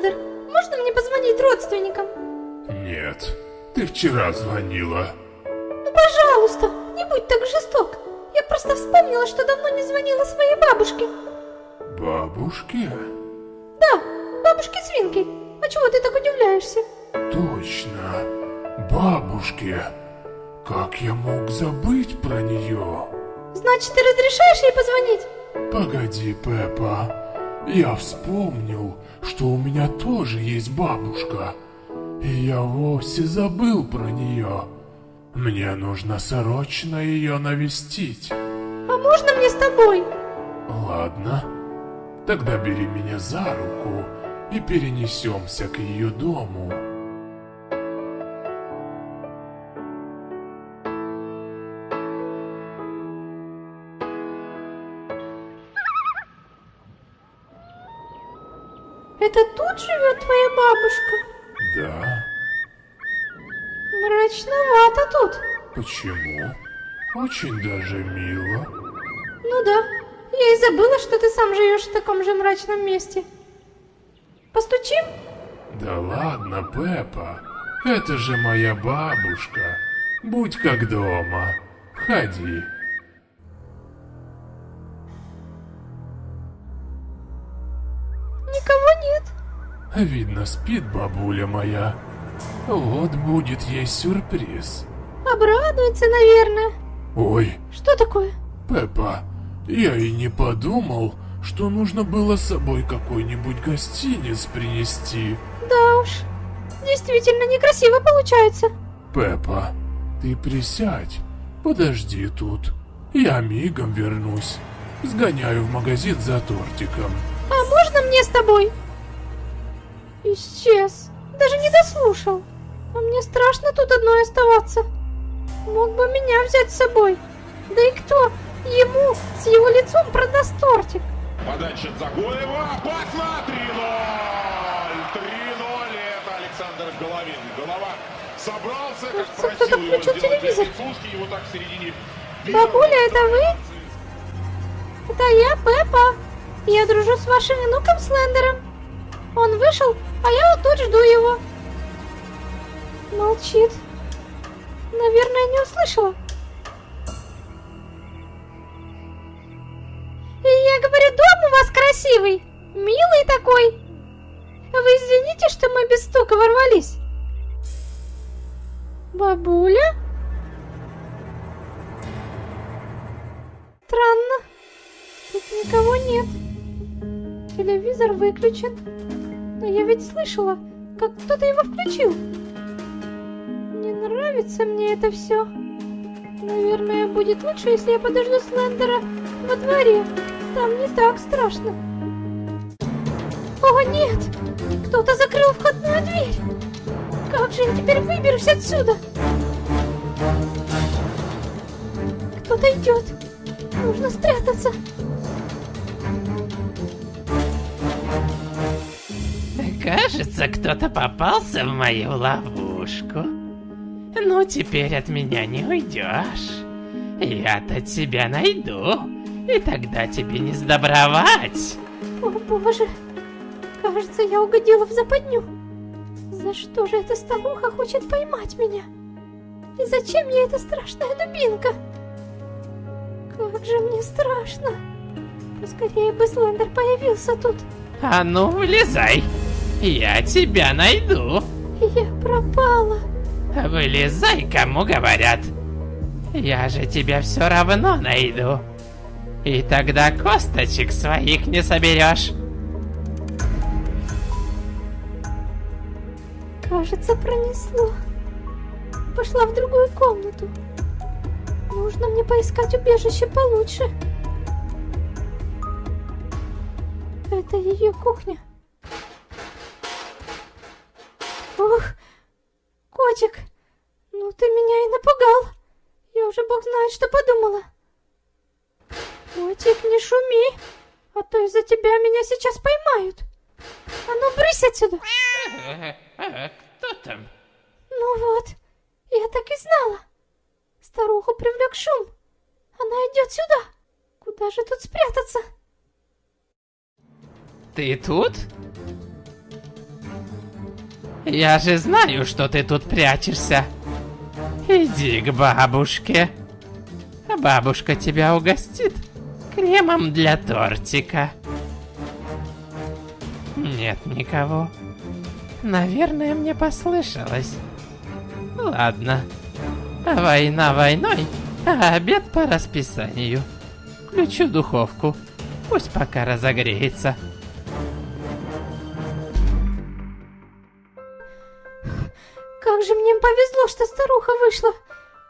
Слендер, можно мне позвонить родственникам? Нет, ты вчера звонила. Ну, пожалуйста, не будь так жесток. Я просто вспомнила, что давно не звонила своей бабушке. Бабушке? Да, бабушке Свинки. А чего ты так удивляешься? Точно, бабушке. Как я мог забыть про нее? Значит, ты разрешаешь ей позвонить? Погоди, Пеппа. Я вспомнил, что у меня тоже есть бабушка. И я вовсе забыл про нее. Мне нужно срочно ее навестить. А можно мне с тобой? Ладно. Тогда бери меня за руку и перенесемся к ее дому. Это тут живет твоя бабушка? Да? Мрачновато тут. Почему? Очень даже мило. Ну да, я и забыла, что ты сам живешь в таком же мрачном месте. Постучим? Да ладно, Пеппа. Это же моя бабушка. Будь как дома. Входи. Видно, спит бабуля моя. Вот будет ей сюрприз. Обрадуется, наверное. Ой, Что такое? Пеппа, я и не подумал, что нужно было с собой какой-нибудь гостиниц принести. Да уж, действительно некрасиво получается. Пеппа, ты присядь, подожди тут. Я мигом вернусь. Сгоняю в магазин за тортиком. А можно мне с тобой? Исчез. Даже не дослушал. А мне страшно тут одной оставаться. Мог бы меня взять с собой. Да и кто ему с его лицом продаст тортик? Подача Загоева. Пасна 3-0. 3-0. Это Александр Головин. Голова собрался, как Кажется, кто-то включил телевизор. Его так в середине Бабуля, это вы? Это я, Пеппа. Я дружу с вашим внуком Слендером. Он вышел, а я вот тут жду его. Молчит. Наверное, не услышала. И я говорю, дом у вас красивый, милый такой. Вы извините, что мы без стука ворвались. Бабуля? Странно. Тут никого нет. Телевизор выключен. Но я ведь слышала, как кто-то его включил. Не нравится мне это все. Наверное, будет лучше, если я подожду Слендера во дворе. Там не так страшно. О, нет! Кто-то закрыл входную дверь. Как же я теперь выберусь отсюда? Кто-то идет. Нужно спрятаться. Кажется, кто-то попался в мою ловушку. Ну, теперь от меня не уйдешь. Я-то тебя найду, и тогда тебе не сдобровать. О боже, кажется, я угодила в западню. За что же эта старуха хочет поймать меня? И зачем ей эта страшная дубинка? Как же мне страшно. Поскорее бы Слендер появился тут. А ну, вылезай. Я тебя найду. Я пропала. Вылезай, кому говорят. Я же тебя все равно найду. И тогда косточек своих не соберешь. Кажется, пронесло. Пошла в другую комнату. Нужно мне поискать убежище получше. Это ее кухня. Ух, котик, ну ты меня и напугал. Я уже бог знает, что подумала. Котик, не шуми, а то из-за тебя меня сейчас поймают. А ну, брысь отсюда. Кто там? Ну вот, я так и знала. Старуху привлек шум. Она идет сюда. Куда же тут спрятаться? Ты тут? Я же знаю, что ты тут прячешься. Иди к бабушке. Бабушка тебя угостит кремом для тортика. Нет никого. Наверное, мне послышалось. Ладно. Война войной, а обед по расписанию. Включу духовку. Пусть пока разогреется. Повезло, что старуха вышла.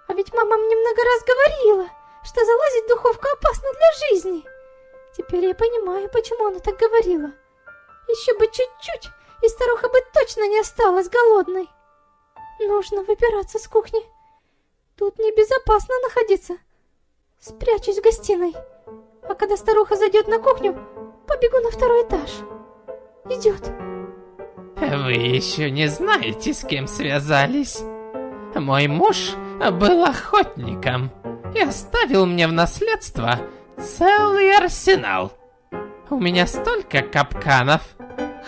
А ведь мама мне много раз говорила, что залазить в духовку опасно для жизни. Теперь я понимаю, почему она так говорила. Еще бы чуть-чуть, и старуха бы точно не осталась голодной. Нужно выбираться с кухни. Тут небезопасно находиться. Спрячусь в гостиной. А когда старуха зайдет на кухню, побегу на второй этаж. Идет. Вы еще не знаете, с кем связались. Мой муж был охотником и оставил мне в наследство целый арсенал. У меня столько капканов.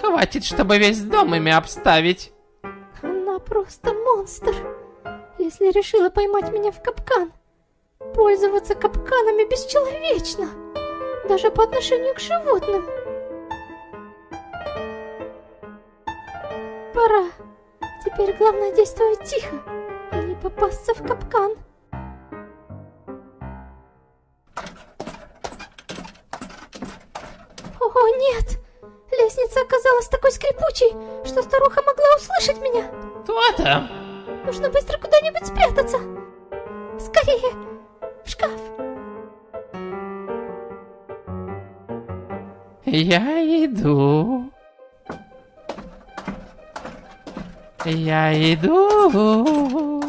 Хватит, чтобы весь дом ими обставить. Она просто монстр. Если решила поймать меня в капкан, пользоваться капканами бесчеловечно. Даже по отношению к животным. Пора. Теперь главное действовать тихо, а не попасться в капкан. О, нет! Лестница оказалась такой скрипучей, что старуха могла услышать меня. Кто там? Нужно быстро куда-нибудь спрятаться. Скорее, в шкаф. Я иду. Я иду.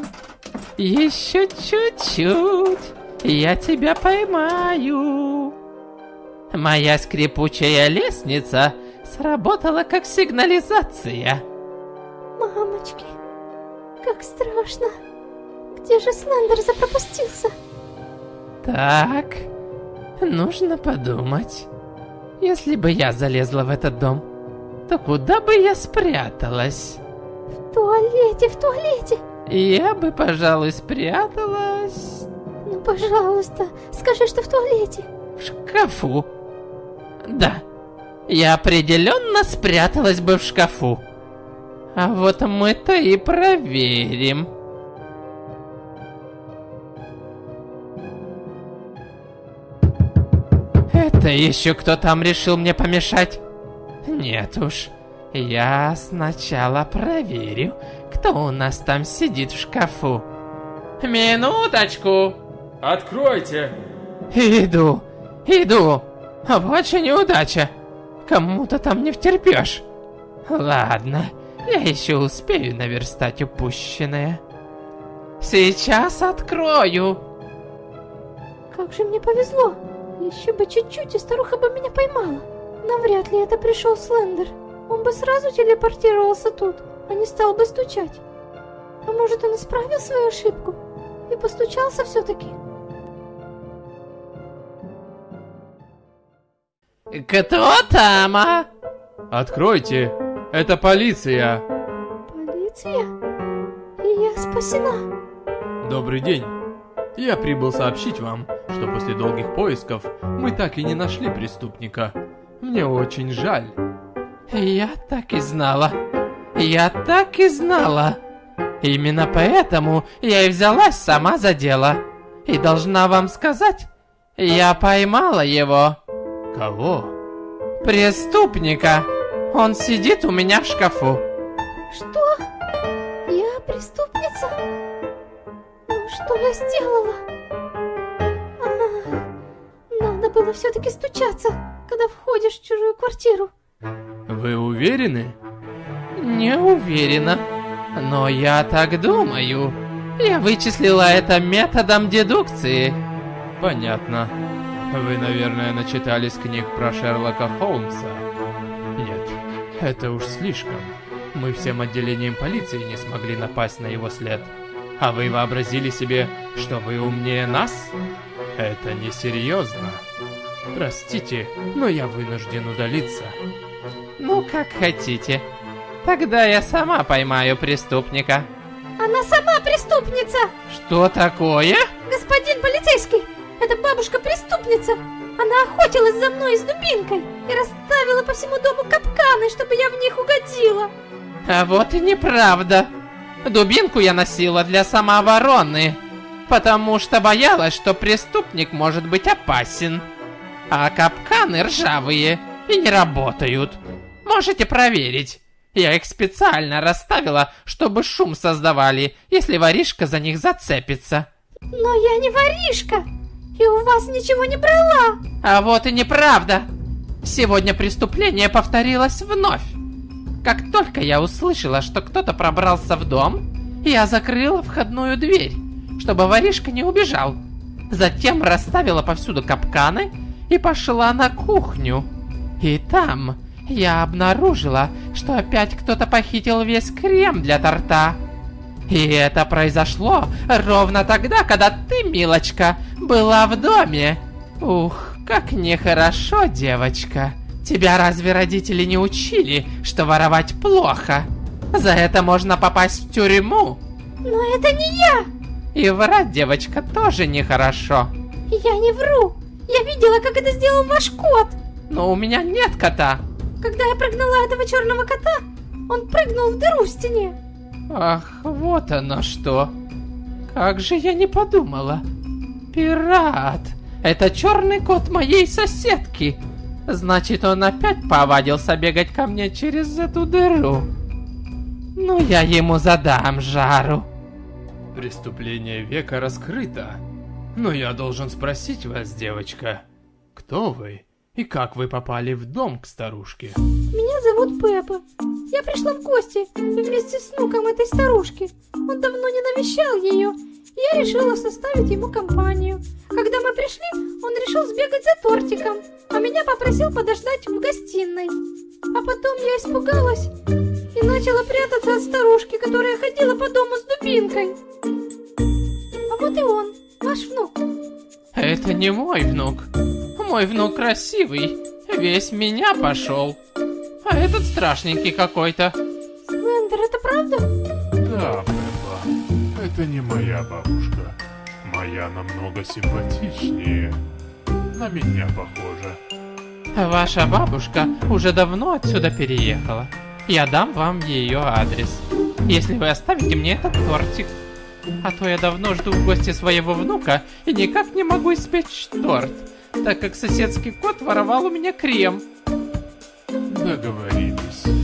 Еще чуть-чуть. Я тебя поймаю. Моя скрипучая лестница сработала как сигнализация. Мамочки, как страшно. Где же Слендер запропастился? Так, нужно подумать. Если бы я залезла в этот дом, то куда бы я спряталась? В туалете, в туалете. Я бы, пожалуй, спряталась Ну, пожалуйста, скажи, что в туалете. в шкафу. Да, я определенно спряталась бы в шкафу. А вот мы-то и проверим. Это еще кто там решил мне помешать? Нет уж, я сначала проверю, кто у нас там сидит в шкафу. Минуточку! Откройте! Иду, иду. Вот же неудача. Кому-то там не втерпешь. Ладно, я еще успею наверстать упущенное. Сейчас открою. Как же мне повезло. Еще бы чуть-чуть, и старуха бы меня поймала. Навряд ли это пришел Слендер. Он бы сразу телепортировался тут, а не стал бы стучать. А может, он исправил свою ошибку и постучался все-таки? Кто там, а? Откройте! Это полиция! Полиция? И я спасена. Добрый день! Я прибыл сообщить вам, что после долгих поисков мы так и не нашли преступника. Мне очень жаль. Я так и знала. Я так и знала. Именно поэтому я и взялась сама за дело. И должна вам сказать, я поймала его. Кого? Преступника. Он сидит у меня в шкафу. Что? Я преступница? Ну что я сделала? А, надо было все-таки стучаться, когда входишь в чужую квартиру. Вы уверены? Не уверена. Но я так думаю. Я вычислила это методом дедукции. Понятно. Вы, наверное, начитались книг про Шерлока Холмса. Нет, это уж слишком. Мы всем отделением полиции не смогли напасть на его след. А вы вообразили себе, что вы умнее нас? Это несерьезно. Простите, но я вынужден удалиться. Ну, как хотите. Тогда я сама поймаю преступника. Она сама преступница! Что такое? Господин полицейский, это бабушка-преступница! Она охотилась за мной с дубинкой и расставила по всему дому капканы, чтобы я в них угодила. А вот и неправда. Дубинку я носила для самообороны, потому что боялась, что преступник может быть опасен. А капканы ржавые и не работают. Можете проверить. Я их специально расставила, чтобы шум создавали, если воришка за них зацепится. Но я не воришка, и у вас ничего не брала. А вот и неправда. Сегодня преступление повторилось вновь. Как только я услышала, что кто-то пробрался в дом, я закрыла входную дверь, чтобы воришка не убежал. Затем расставила повсюду капканы и пошла на кухню. И там я обнаружила, что опять кто-то похитил весь крем для торта. И это произошло ровно тогда, когда ты, милочка, была в доме. Ух, как нехорошо, девочка. Тебя разве родители не учили, что воровать плохо? За это можно попасть в тюрьму. Но это не я. И врать, девочка, тоже нехорошо. Я не вру. Я видела, как это сделал ваш кот. Но у меня нет кота. Когда я прогнала этого черного кота, он прыгнул в дыру в стене. Ах, вот оно что. Как же я не подумала. Пират. Это черный кот моей соседки. Значит, он опять повадился бегать ко мне через эту дыру. Ну, я ему задам жару. Преступление века раскрыто. Но я должен спросить вас, девочка, кто вы и как вы попали в дом к старушке? Меня зовут Пеппа. Я пришла в гости вместе с внуком этой старушки. Он давно не навещал ее, и я решила составить ему компанию. Когда мы пришли, он решил сбегать за тортиком, а меня попросил подождать в гостиной. А потом я испугалась и начала прятаться от старушки, которая ходила по дому с дубинкой. А вот и он, ваш внук. Это не мой внук. Мой внук красивый, весь меня пошел. А этот страшненький какой-то. Слендер, это правда? Да, Пеппа, это не моя бабушка. Моя намного симпатичнее. На меня похожа. Ваша бабушка уже давно отсюда переехала. Я дам вам ее адрес. Если вы оставите мне этот тортик. А то я давно жду в гости своего внука и никак не могу испечь торт, так как соседский кот воровал у меня крем. Договорились.